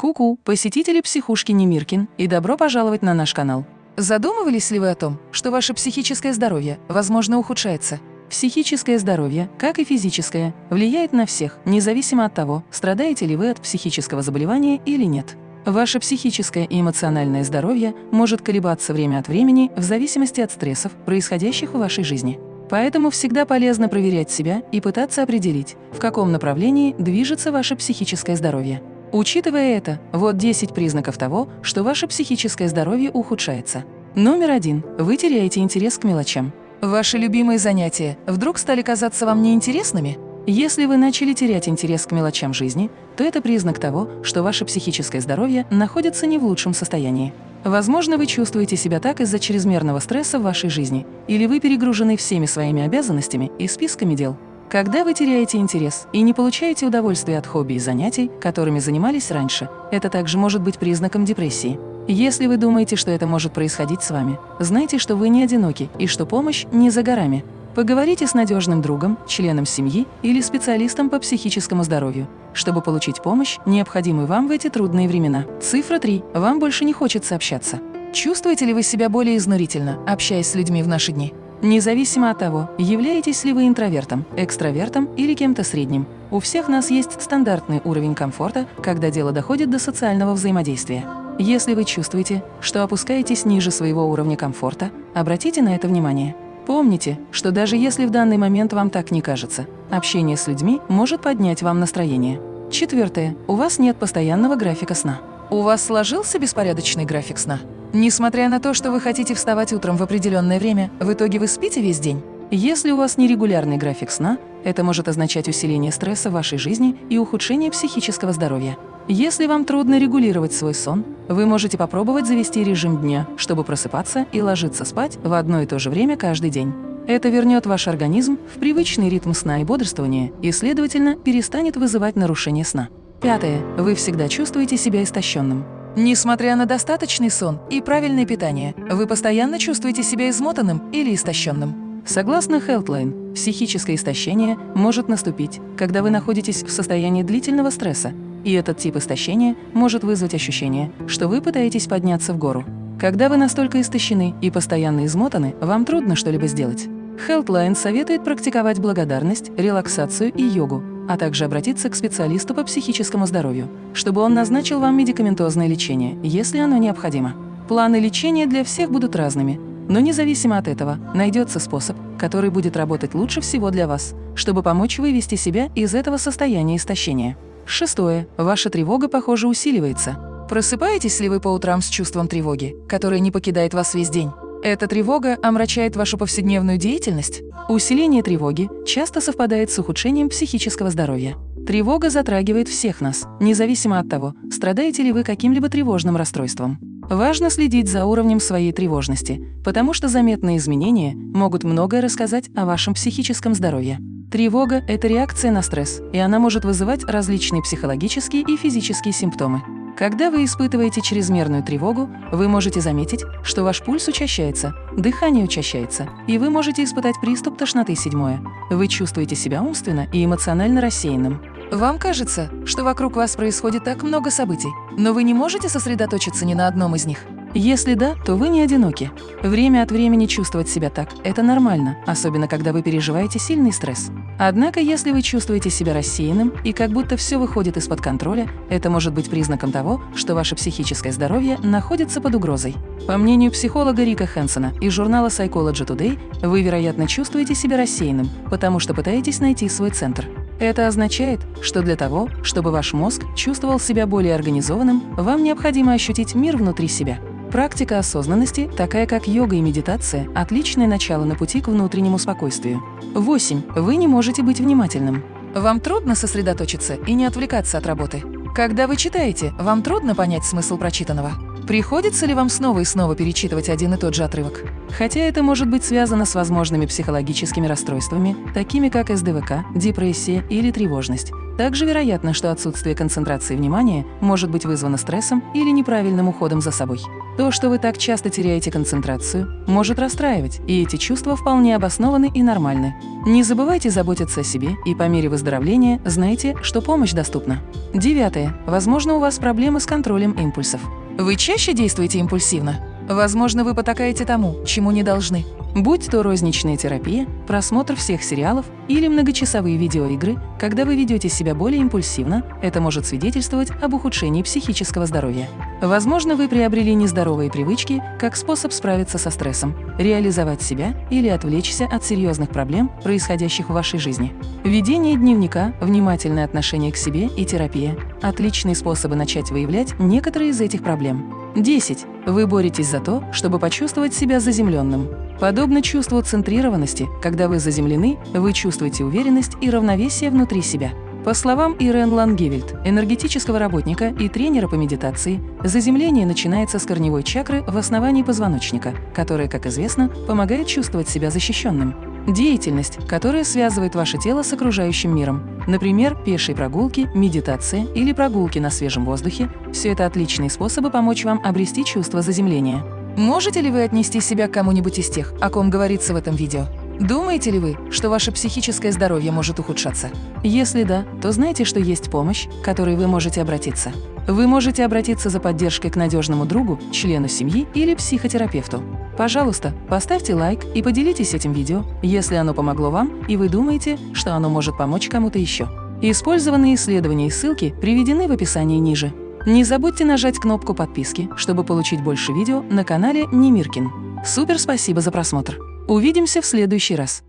Ку-ку, посетители психушки Немиркин, и добро пожаловать на наш канал. Задумывались ли вы о том, что ваше психическое здоровье, возможно, ухудшается? Психическое здоровье, как и физическое, влияет на всех, независимо от того, страдаете ли вы от психического заболевания или нет. Ваше психическое и эмоциональное здоровье может колебаться время от времени в зависимости от стрессов, происходящих в вашей жизни. Поэтому всегда полезно проверять себя и пытаться определить, в каком направлении движется ваше психическое здоровье. Учитывая это, вот 10 признаков того, что ваше психическое здоровье ухудшается. Номер один. Вы теряете интерес к мелочам. Ваши любимые занятия вдруг стали казаться вам неинтересными? Если вы начали терять интерес к мелочам жизни, то это признак того, что ваше психическое здоровье находится не в лучшем состоянии. Возможно, вы чувствуете себя так из-за чрезмерного стресса в вашей жизни, или вы перегружены всеми своими обязанностями и списками дел. Когда вы теряете интерес и не получаете удовольствия от хобби и занятий, которыми занимались раньше, это также может быть признаком депрессии. Если вы думаете, что это может происходить с вами, знайте, что вы не одиноки и что помощь не за горами. Поговорите с надежным другом, членом семьи или специалистом по психическому здоровью, чтобы получить помощь, необходимую вам в эти трудные времена. Цифра 3. Вам больше не хочется общаться. Чувствуете ли вы себя более изнурительно, общаясь с людьми в наши дни? Независимо от того, являетесь ли вы интровертом, экстравертом или кем-то средним, у всех нас есть стандартный уровень комфорта, когда дело доходит до социального взаимодействия. Если вы чувствуете, что опускаетесь ниже своего уровня комфорта, обратите на это внимание. Помните, что даже если в данный момент вам так не кажется, общение с людьми может поднять вам настроение. Четвертое. У вас нет постоянного графика сна. У вас сложился беспорядочный график сна? Несмотря на то, что вы хотите вставать утром в определенное время, в итоге вы спите весь день? Если у вас нерегулярный график сна, это может означать усиление стресса в вашей жизни и ухудшение психического здоровья. Если вам трудно регулировать свой сон, вы можете попробовать завести режим дня, чтобы просыпаться и ложиться спать в одно и то же время каждый день. Это вернет ваш организм в привычный ритм сна и бодрствования и, следовательно, перестанет вызывать нарушение сна. Пятое. Вы всегда чувствуете себя истощенным. Несмотря на достаточный сон и правильное питание, вы постоянно чувствуете себя измотанным или истощенным. Согласно Healthline, психическое истощение может наступить, когда вы находитесь в состоянии длительного стресса, и этот тип истощения может вызвать ощущение, что вы пытаетесь подняться в гору. Когда вы настолько истощены и постоянно измотаны, вам трудно что-либо сделать. Healthline советует практиковать благодарность, релаксацию и йогу, а также обратиться к специалисту по психическому здоровью, чтобы он назначил вам медикаментозное лечение, если оно необходимо. Планы лечения для всех будут разными, но независимо от этого, найдется способ, который будет работать лучше всего для вас, чтобы помочь вывести себя из этого состояния истощения. Шестое. Ваша тревога, похоже, усиливается. Просыпаетесь ли вы по утрам с чувством тревоги, которое не покидает вас весь день? Эта тревога омрачает вашу повседневную деятельность? Усиление тревоги часто совпадает с ухудшением психического здоровья. Тревога затрагивает всех нас, независимо от того, страдаете ли вы каким-либо тревожным расстройством. Важно следить за уровнем своей тревожности, потому что заметные изменения могут многое рассказать о вашем психическом здоровье. Тревога – это реакция на стресс, и она может вызывать различные психологические и физические симптомы. Когда вы испытываете чрезмерную тревогу, вы можете заметить, что ваш пульс учащается, дыхание учащается, и вы можете испытать приступ тошноты седьмое. Вы чувствуете себя умственно и эмоционально рассеянным. Вам кажется, что вокруг вас происходит так много событий, но вы не можете сосредоточиться ни на одном из них. Если да, то вы не одиноки. Время от времени чувствовать себя так – это нормально, особенно когда вы переживаете сильный стресс. Однако, если вы чувствуете себя рассеянным и как будто все выходит из-под контроля, это может быть признаком того, что ваше психическое здоровье находится под угрозой. По мнению психолога Рика Хэнсона из журнала Psychology Today, вы, вероятно, чувствуете себя рассеянным, потому что пытаетесь найти свой центр. Это означает, что для того, чтобы ваш мозг чувствовал себя более организованным, вам необходимо ощутить мир внутри себя. Практика осознанности, такая как йога и медитация, отличное начало на пути к внутреннему спокойствию. 8. Вы не можете быть внимательным. Вам трудно сосредоточиться и не отвлекаться от работы. Когда вы читаете, вам трудно понять смысл прочитанного. Приходится ли вам снова и снова перечитывать один и тот же отрывок? Хотя это может быть связано с возможными психологическими расстройствами, такими как СДВК, депрессия или тревожность. Также вероятно, что отсутствие концентрации внимания может быть вызвано стрессом или неправильным уходом за собой. То, что вы так часто теряете концентрацию, может расстраивать, и эти чувства вполне обоснованы и нормальны. Не забывайте заботиться о себе, и по мере выздоровления знайте, что помощь доступна. Девятое. Возможно, у вас проблемы с контролем импульсов. Вы чаще действуете импульсивно? Возможно, вы потакаете тому, чему не должны. Будь то розничная терапия, просмотр всех сериалов или многочасовые видеоигры, когда вы ведете себя более импульсивно, это может свидетельствовать об ухудшении психического здоровья. Возможно, вы приобрели нездоровые привычки как способ справиться со стрессом, реализовать себя или отвлечься от серьезных проблем, происходящих в вашей жизни. Ведение дневника, внимательное отношение к себе и терапия – отличные способы начать выявлять некоторые из этих проблем. 10. Вы боретесь за то, чтобы почувствовать себя заземленным. Подобно чувству центрированности, когда вы заземлены, вы чувствуете уверенность и равновесие внутри себя. По словам Ирен Лангевельд, энергетического работника и тренера по медитации, заземление начинается с корневой чакры в основании позвоночника, которая, как известно, помогает чувствовать себя защищенным. Деятельность, которая связывает ваше тело с окружающим миром. Например, пешие прогулки, медитация или прогулки на свежем воздухе – все это отличные способы помочь вам обрести чувство заземления. Можете ли вы отнести себя к кому-нибудь из тех, о ком говорится в этом видео? Думаете ли вы, что ваше психическое здоровье может ухудшаться? Если да, то знайте, что есть помощь, к которой вы можете обратиться. Вы можете обратиться за поддержкой к надежному другу, члену семьи или психотерапевту. Пожалуйста, поставьте лайк и поделитесь этим видео, если оно помогло вам и вы думаете, что оно может помочь кому-то еще. Использованные исследования и ссылки приведены в описании ниже. Не забудьте нажать кнопку подписки, чтобы получить больше видео на канале Немиркин. Супер спасибо за просмотр! Увидимся в следующий раз!